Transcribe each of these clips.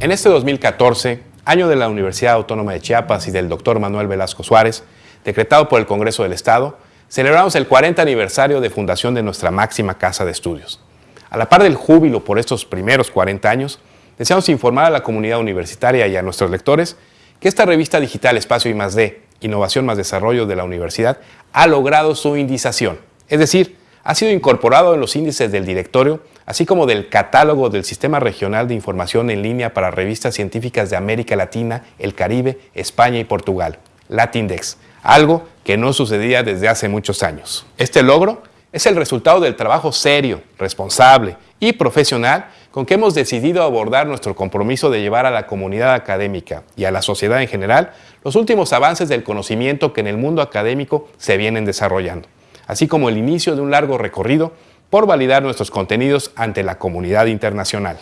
En este 2014, año de la Universidad Autónoma de Chiapas y del doctor Manuel Velasco Suárez, decretado por el Congreso del Estado, celebramos el 40 aniversario de fundación de nuestra máxima casa de estudios. A la par del júbilo por estos primeros 40 años, deseamos informar a la comunidad universitaria y a nuestros lectores que esta revista digital Espacio I+D, Innovación más Desarrollo de la Universidad, ha logrado su indización, es decir, ha sido incorporado en los índices del directorio, así como del catálogo del Sistema Regional de Información en Línea para Revistas Científicas de América Latina, el Caribe, España y Portugal, Latindex, algo que no sucedía desde hace muchos años. Este logro es el resultado del trabajo serio, responsable y profesional con que hemos decidido abordar nuestro compromiso de llevar a la comunidad académica y a la sociedad en general los últimos avances del conocimiento que en el mundo académico se vienen desarrollando así como el inicio de un largo recorrido por validar nuestros contenidos ante la comunidad internacional.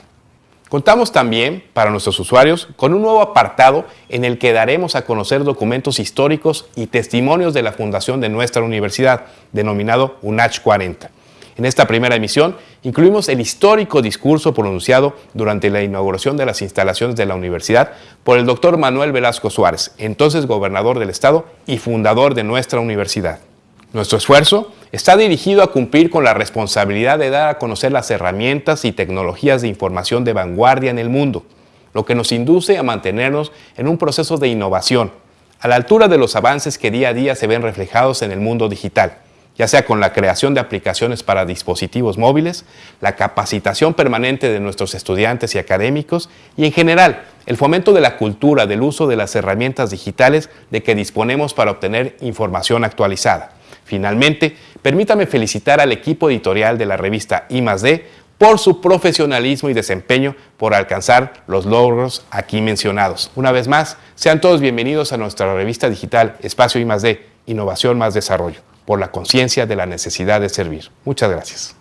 Contamos también, para nuestros usuarios, con un nuevo apartado en el que daremos a conocer documentos históricos y testimonios de la fundación de nuestra universidad, denominado UNACH 40. En esta primera emisión incluimos el histórico discurso pronunciado durante la inauguración de las instalaciones de la universidad por el doctor Manuel Velasco Suárez, entonces gobernador del estado y fundador de nuestra universidad. Nuestro esfuerzo está dirigido a cumplir con la responsabilidad de dar a conocer las herramientas y tecnologías de información de vanguardia en el mundo, lo que nos induce a mantenernos en un proceso de innovación, a la altura de los avances que día a día se ven reflejados en el mundo digital, ya sea con la creación de aplicaciones para dispositivos móviles, la capacitación permanente de nuestros estudiantes y académicos y en general el fomento de la cultura del uso de las herramientas digitales de que disponemos para obtener información actualizada. Finalmente, permítame felicitar al equipo editorial de la revista I+D por su profesionalismo y desempeño por alcanzar los logros aquí mencionados. Una vez más, sean todos bienvenidos a nuestra revista digital Espacio I+D, Innovación más Desarrollo, por la conciencia de la necesidad de servir. Muchas gracias.